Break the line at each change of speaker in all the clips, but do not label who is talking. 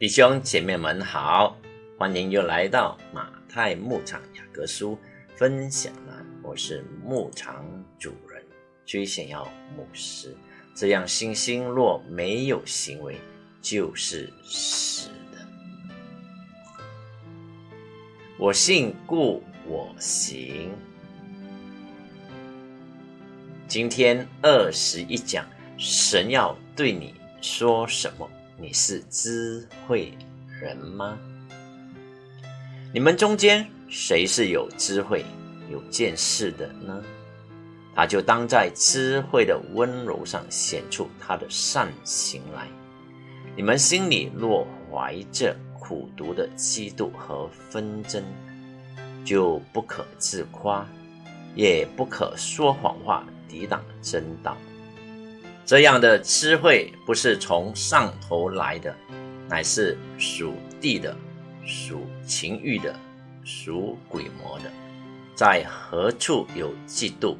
弟兄姐妹们好，欢迎又来到马太牧场雅各书分享了。我是牧场主人，最想要牧师。这样信心若没有行为，就是死的。我信故我行。今天二十一讲，神要对你说什么？你是智慧人吗？你们中间谁是有智慧、有见识的呢？他就当在智慧的温柔上显出他的善行来。你们心里若怀着苦毒的嫉妒和纷争，就不可自夸，也不可说谎话抵挡真道。这样的智慧不是从上头来的，乃是属地的、属情欲的、属鬼魔的。在何处有嫉妒、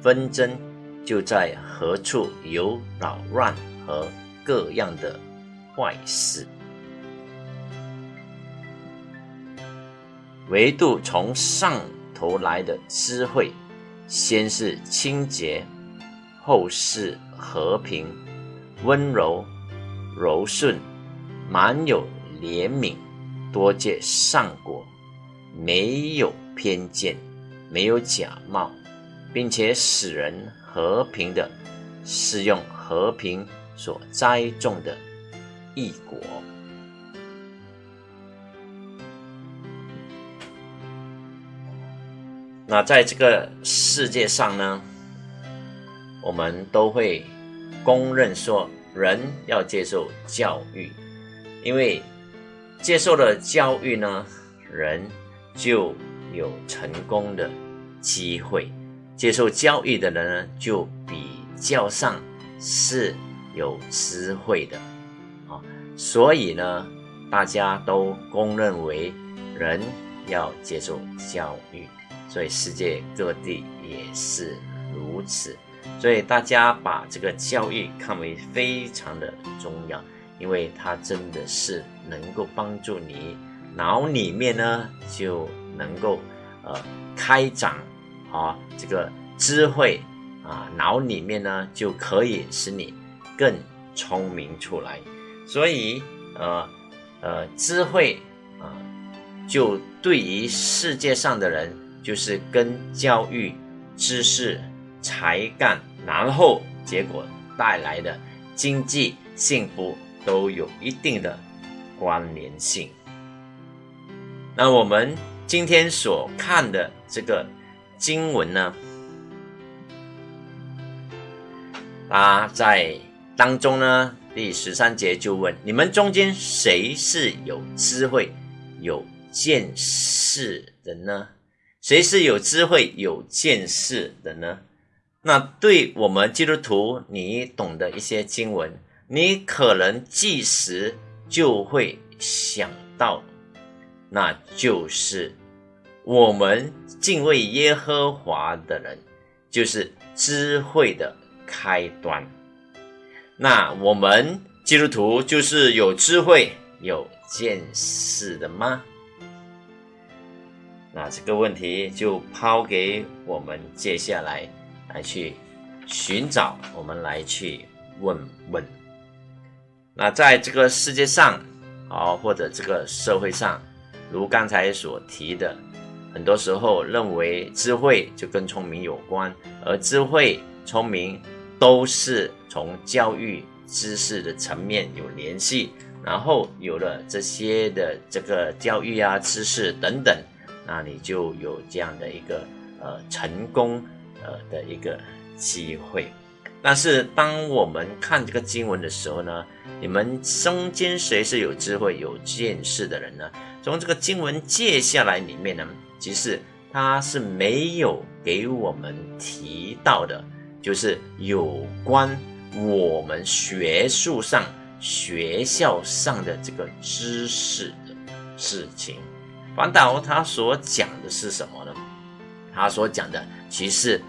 纷争，就在何处有扰乱和各样的坏事。唯独从上头来的智慧，先是清洁。后是和平、温柔、柔顺、满有怜悯、多结善果，没有偏见，没有假冒，并且使人和平的，是用和平所栽种的异果。那在这个世界上呢？我们都会公认说，人要接受教育，因为接受了教育呢，人就有成功的机会。接受教育的人呢，就比较上是有智慧的啊。所以呢，大家都公认为人要接受教育，所以世界各地也是如此。所以大家把这个教育看为非常的重要，因为它真的是能够帮助你脑里面呢就能够呃开展啊这个智慧啊脑里面呢就可以使你更聪明出来。所以呃呃智慧啊就对于世界上的人就是跟教育知识。才干，然后结果带来的经济幸福都有一定的关联性。那我们今天所看的这个经文呢，啊，在当中呢，第十三节就问：你们中间谁是有智慧、有见识的呢？谁是有智慧、有见识的呢？那对我们基督徒，你懂得一些经文，你可能即时就会想到，那就是我们敬畏耶和华的人，就是智慧的开端。那我们基督徒就是有智慧、有见识的吗？那这个问题就抛给我们接下来。来去寻找，我们来去问问。那在这个世界上，啊，或者这个社会上，如刚才所提的，很多时候认为智慧就跟聪明有关，而智慧、聪明都是从教育知识的层面有联系，然后有了这些的这个教育啊、知识等等，那你就有这样的一个呃成功。呃的一个机会，但是当我们看这个经文的时候呢，你们中间谁是有智慧、有见识的人呢？从这个经文接下来里面呢，其实他是没有给我们提到的，就是有关我们学术上、学校上的这个知识的事情。反倒他所讲的是什么呢？他所讲的其实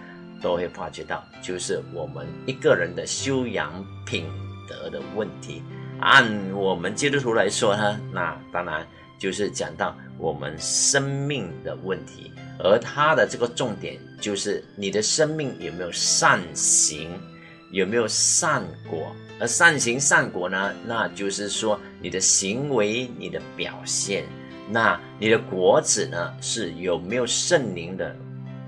都会发觉到，就是我们一个人的修养品德的问题。按我们基督徒来说呢，那当然就是讲到我们生命的问题，而它的这个重点就是你的生命有没有善行，有没有善果。而善行善果呢，那就是说你的行为、你的表现，那你的果子呢，是有没有圣灵的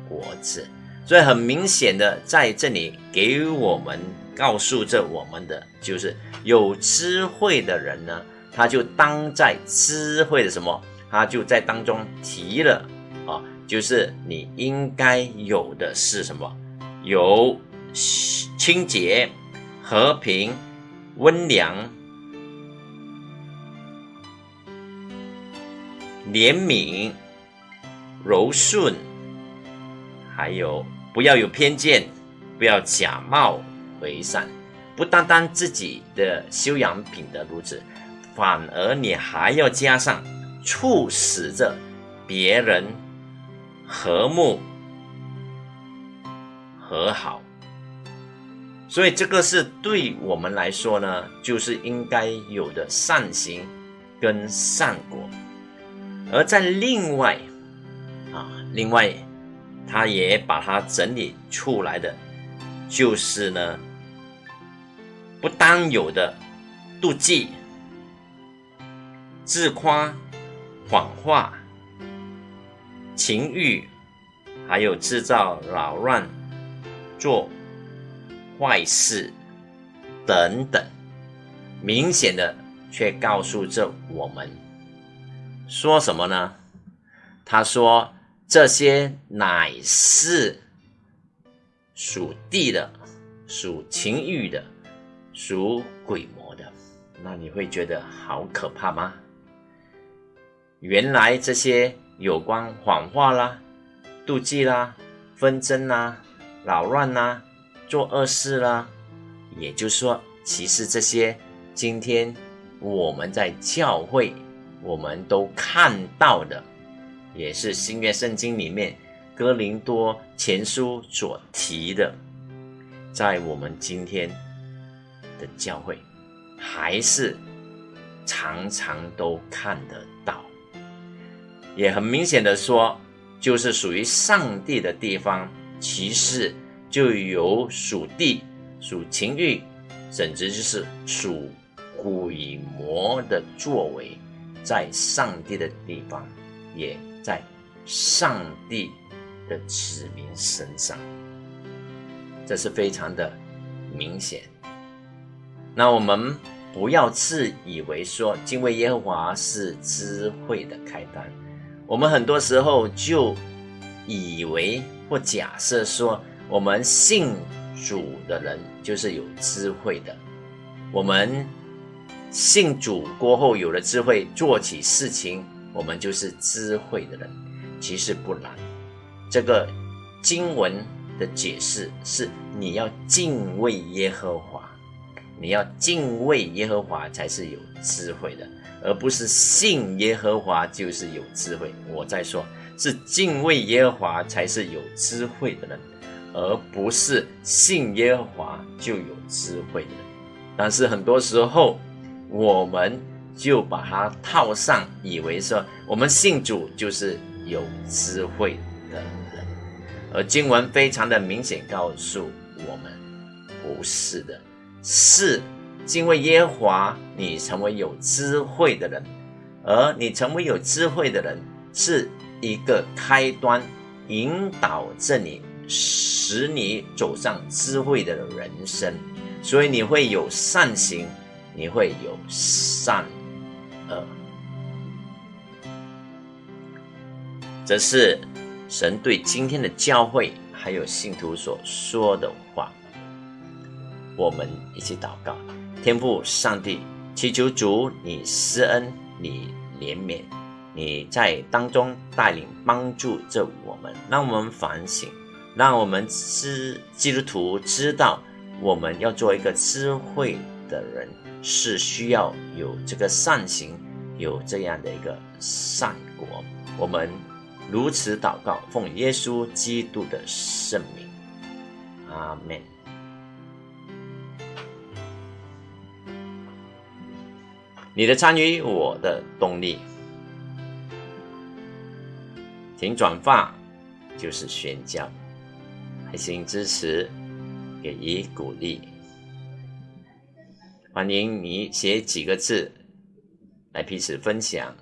果子？所以很明显的，在这里给我们告诉着我们的，就是有智慧的人呢，他就当在智慧的什么，他就在当中提了啊，就是你应该有的是什么？有清洁、和平、温良、怜悯、柔顺，还有。不要有偏见，不要假冒为善，不单单自己的修养品德如此，反而你还要加上促使着别人和睦和好。所以这个是对我们来说呢，就是应该有的善行跟善果。而在另外啊，另外。他也把它整理出来的，就是呢，不当有的妒忌、自夸、谎话、情欲，还有制造扰乱、做坏事等等，明显的却告诉着我们，说什么呢？他说。这些乃是属地的、属情欲的、属鬼魔的，那你会觉得好可怕吗？原来这些有关谎话啦、妒忌啦、纷争啦、扰乱啦、做恶事啦，也就是说，其实这些今天我们在教会我们都看到的。也是新约圣经里面哥林多前书所提的，在我们今天的教会，还是常常都看得到。也很明显的说，就是属于上帝的地方，其实就有属地、属情欲，甚至就是属鬼魔的作为，在上帝的地方也。在上帝的子民身上，这是非常的明显。那我们不要自以为说敬畏耶和华是智慧的开端。我们很多时候就以为或假设说，我们信主的人就是有智慧的。我们信主过后有了智慧，做起事情。我们就是智慧的人，其实不然。这个经文的解释是：你要敬畏耶和华，你要敬畏耶和华才是有智慧的，而不是信耶和华就是有智慧。我在说，是敬畏耶和华才是有智慧的人，而不是信耶和华就有智慧的人。但是很多时候，我们。就把它套上，以为说我们信主就是有智慧的人，而经文非常的明显告诉我们，不是的，是敬畏耶和华，你成为有智慧的人，而你成为有智慧的人，是一个开端，引导着你，使你走上智慧的人生，所以你会有善行，你会有善。这是神对今天的教会还有信徒所说的话。我们一起祷告，天父上帝，祈求主你施恩，你怜悯，你在当中带领帮助着我们，让我们反省，让我们知基督徒知道，我们要做一个智慧的人。是需要有这个善行，有这样的一个善果。我们如此祷告，奉耶稣基督的圣名，阿门。你的参与，我的动力。请转发就是宣教，爱心支持，给予鼓励。欢迎你写几个字来彼此分享。